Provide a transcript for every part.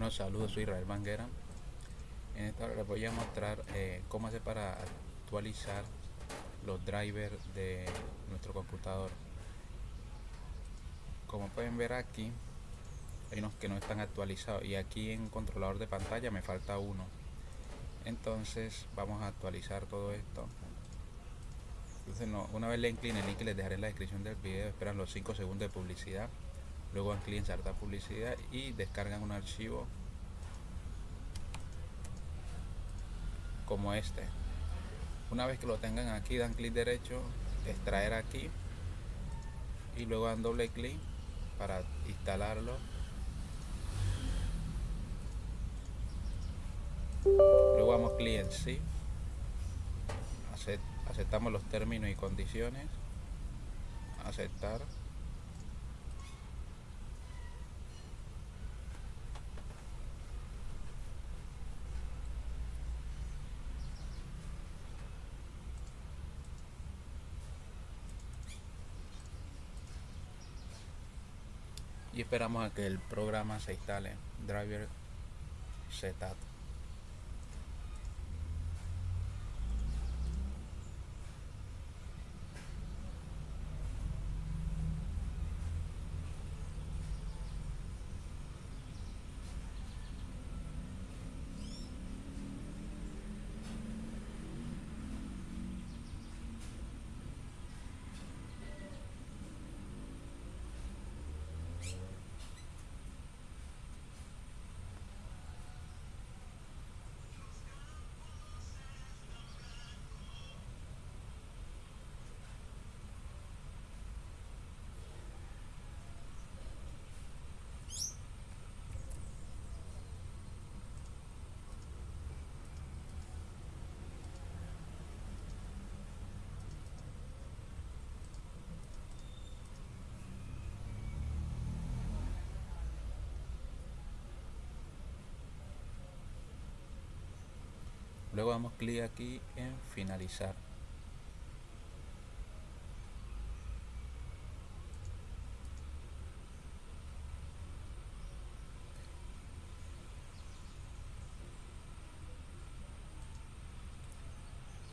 Bueno, saludos, soy Israel Banguera. En esta hora les voy a mostrar eh, cómo hacer para actualizar los drivers de nuestro computador. Como pueden ver aquí, hay unos que no están actualizados y aquí en controlador de pantalla me falta uno. Entonces vamos a actualizar todo esto. Entonces no, una vez le incline el link les dejaré en la descripción del video, esperan los 5 segundos de publicidad luego dan clic en insertar publicidad y descargan un archivo como este. Una vez que lo tengan aquí dan clic derecho extraer aquí y luego dan doble clic para instalarlo. Luego damos clic en sí aceptamos los términos y condiciones. Aceptar esperamos a que el programa se instale. Driver setup luego damos clic aquí en finalizar.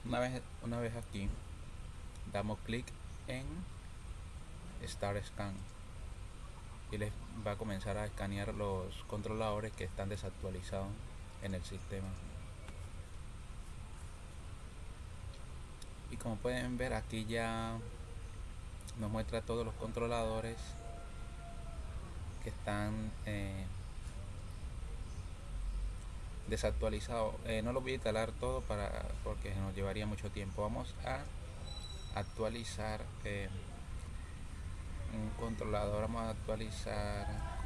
Una vez una vez aquí damos clic en Start Scan. Y les va a comenzar a escanear los controladores que están desactualizados en el sistema y como pueden ver aquí ya nos muestra todos los controladores que están eh, desactualizados. Eh, no lo voy a instalar todo para porque nos llevaría mucho tiempo. Vamos a actualizar eh, un controlador. Vamos a actualizar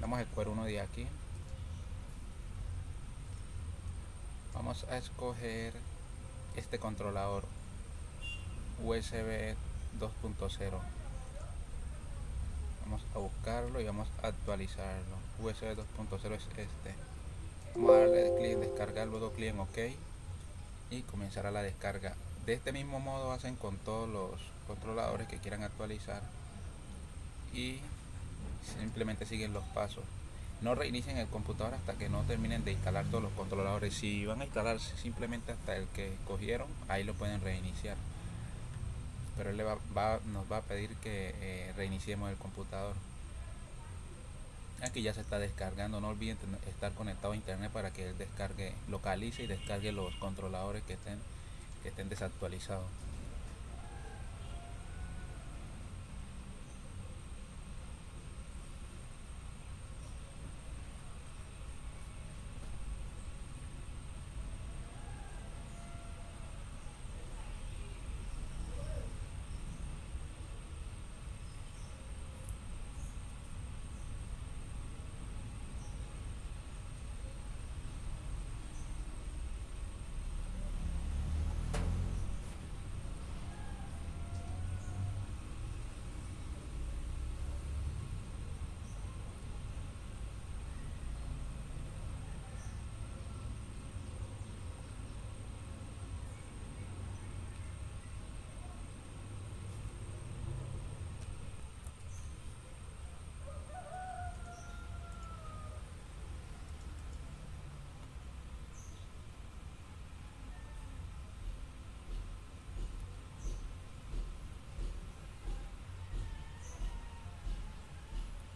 vamos a escoger uno de aquí vamos a escoger este controlador USB 2.0 vamos a buscarlo y vamos a actualizarlo. USB 2.0 es este. Vamos a darle clic en descargar luego clic en ok y comenzará la descarga. De este mismo modo hacen con todos los controladores que quieran actualizar y simplemente siguen los pasos no reinicien el computador hasta que no terminen de instalar todos los controladores. Si van a instalarse simplemente hasta el que cogieron ahí lo pueden reiniciar. Pero él nos va a pedir que eh, reiniciemos el computador. Aquí ya se está descargando no olviden estar conectado a internet para que él descargue localice y descargue los controladores que estén que estén desactualizados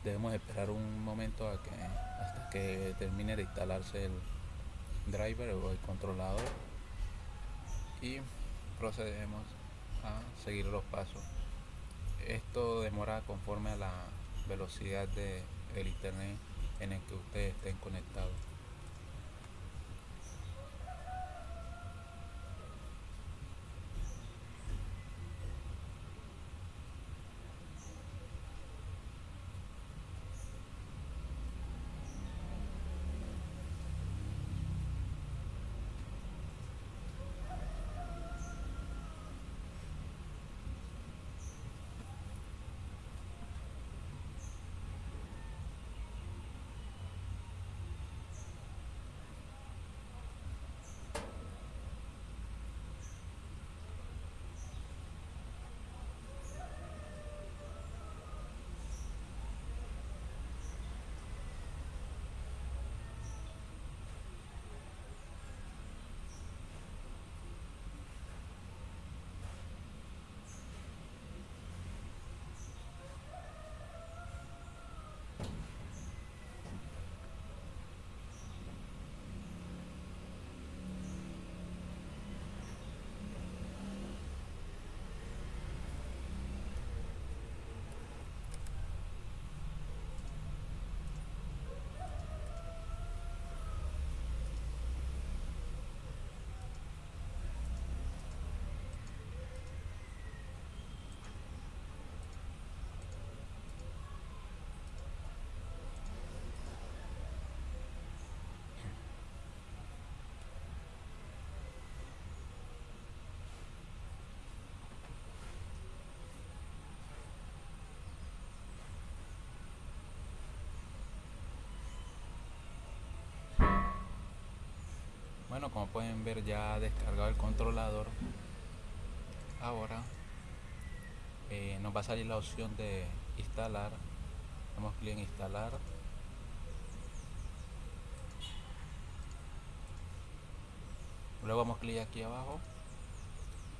debemos esperar un momento hasta que termine de instalarse el driver o el controlador y procedemos a seguir los pasos. Esto demora conforme a la velocidad de el internet en el que ustedes estén conectados bueno como pueden ver ya descargado el controlador. Ahora eh, nos va a salir la opción de instalar. Damos clic en instalar. Luego damos clic aquí abajo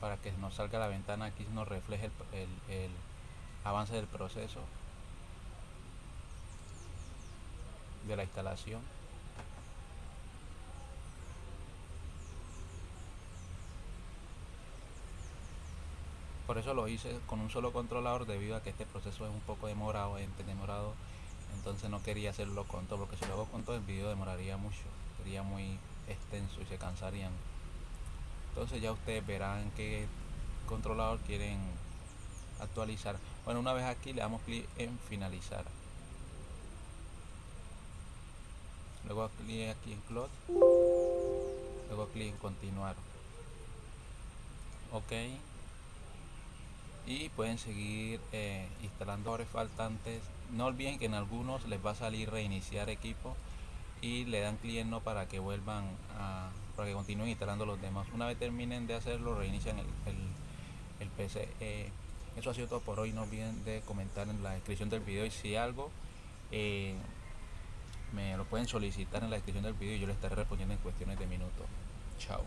para que nos salga la ventana. Aquí nos refleje el, el, el avance del proceso de la instalación por eso lo hice con un solo controlador debido a que este proceso es un poco demorado, demorado entonces no quería hacerlo con todo porque si lo hago con todo el vídeo demoraría mucho sería muy extenso y se cansarían. Entonces ya ustedes verán qué controlador quieren actualizar. Bueno una vez aquí le damos clic en finalizar. Luego clic aquí en close. Luego clic en continuar. Ok y pueden seguir eh, instalando ahora faltantes. No olviden que en algunos les va a salir reiniciar equipo y le dan clic no para que vuelvan a para que continúen instalando los demás. Una vez terminen de hacerlo reinician el, el, PC eh, eso ha sido todo por hoy. No olviden de comentar en la descripción del video y si algo eh, me lo pueden solicitar en la descripción del video y yo les estaré respondiendo en cuestiones de minutos. Chao